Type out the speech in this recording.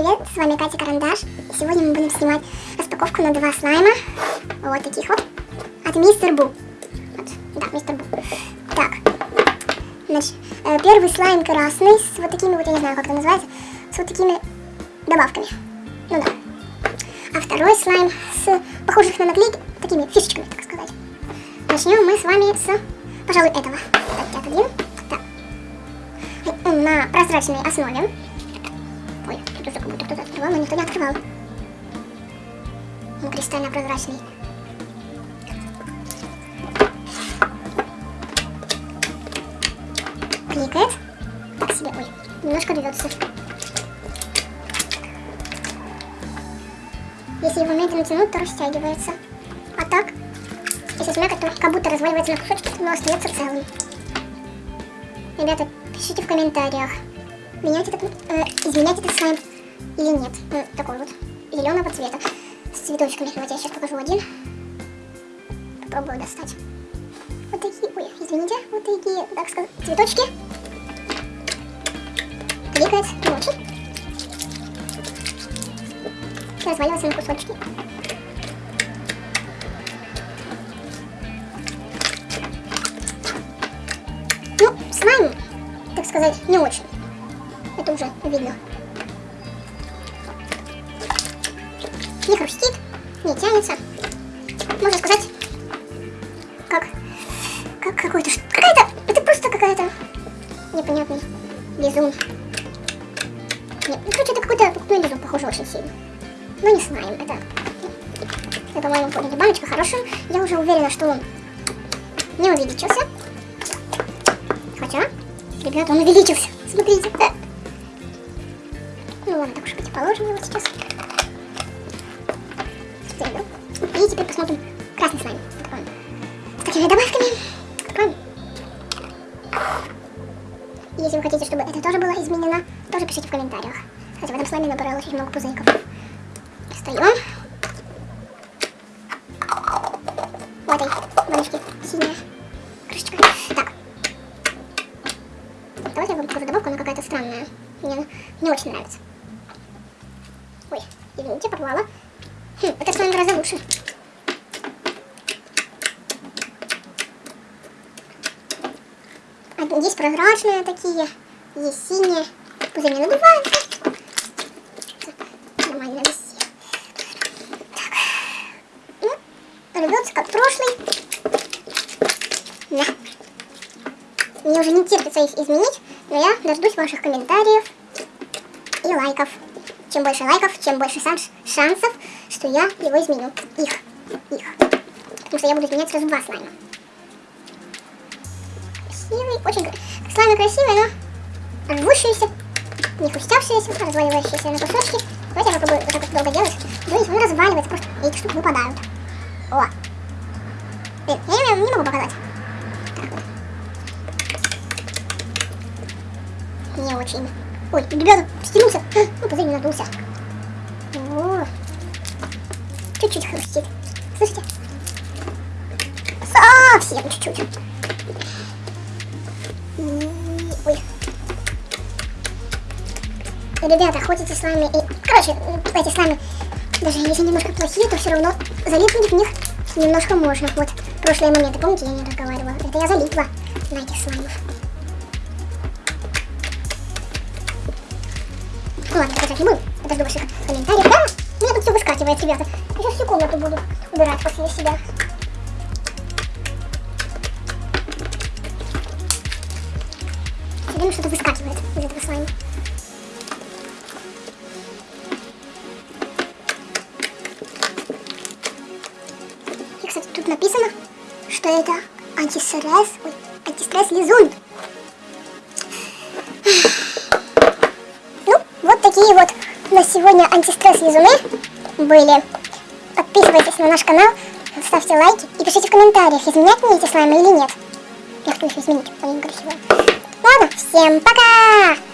привет, с вами Катя Карандаш. И сегодня мы будем снимать распаковку на два слайма. Вот таких вот. От Мистер Бу. Вот, да, Мистер Бу. Так. Значит, э, первый слайм красный с вот такими вот, я не знаю, как это называется, с вот такими добавками. Ну да. А второй слайм с похожих на наклейки такими фишечками, так сказать. Начнем мы с вами с, пожалуй, этого. Так, отодвину. Так. На прозрачной основе. Открывал, но никто не открывал. Он кристально прозрачный. Кликает. Так себе, ой, немножко рвется. Если его медленно тянуть, то растягивается. А так, если смякать, то как будто разваливается на кусочки, но остается целым. Ребята, пишите в комментариях, менять этот, э, изменять этот слайм или нет. Ну, такой вот, зеленого цвета, с цветочками. Вот я сейчас покажу один. Попробую достать. Вот такие, ой, извините, вот такие, так сказать, цветочки. Кликает не очень. Разваливается на кусочки. Ну, слайм, так сказать, не очень. Это уже видно. Не хрустит, не тянется. Можно сказать, как, как какой-то, какая-то, это просто какая-то непонятный лизун. Нет, ну, короче, это какой-то покупной лизун, похоже очень сильно. Но не слайм, это, это по-моему, поняли, баночка хорошая. Я уже уверена, что он не увеличился. Хотя, ребята, он увеличился. Смотрите. Ну ладно, так уж быть, положим его сейчас. И теперь посмотрим красный слайм. Откроем. С такими добавками. И если вы хотите, чтобы это тоже было изменено, тоже пишите в комментариях. Кстати, в этом слайме набралось очень много пузырьков. Достаем. В этой баночке синяя крышечка. Так. Давайте я вам покажу добавку, она какая-то странная. Мне не очень нравится. Ой, извините, порвала. Хм, это слайм гораздо лучше. Есть прозрачные такие, есть синие. Пузырь не надувается. Нормально висит. Так. Ну, рвется как прошлый. Да. Мне уже не терпится их изменить, но я дождусь ваших комментариев и лайков. Чем больше лайков, чем больше шансов, что я его изменю. Их. Их. Потому что я буду изменять сразу два слайма. Красивый. Очень слаймы красивые, но рвущиеся, не хрустявшиеся, разваливающиеся на кусочки. Давайте я попробую вот так вот долго делать. Видите, он разваливается, просто эти штуки выпадают. О! Блин, я не, могу показать. Так вот. Не очень. Ой, ребята, стянулся. Ну, пузырь не надулся. О, чуть-чуть хрустит. Слышите? Совсем чуть-чуть. Ребята, хотите с вами и... Короче, эти слаймы, даже если немножко плохие, то все равно залипнуть в них немножко можно. Вот, прошлые моменты, помните, я не разговаривала? Это я залипла на этих слаймов. Ладно, сказать не буду. Подожду ваших комментариев. Да, у меня тут все выскакивает, ребята. Я сейчас всю комнату буду убирать после себя. Все время что-то выскакивает из этого слайма. Написано, что это антистресс, ой, антистресс лизун. Вот такие вот на сегодня антистресс лизуны были. Подписывайтесь на наш канал, ставьте лайки и пишите в комментариях, изменять мне эти слаймы или нет. Я хочу их изменить, они красивые. Ладно, всем пока!